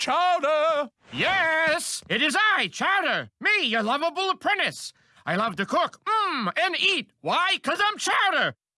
Chowder! Yes, it is I, Chowder. Me, your lovable apprentice. I love to cook, mmm, and eat. Why? Because I'm Chowder.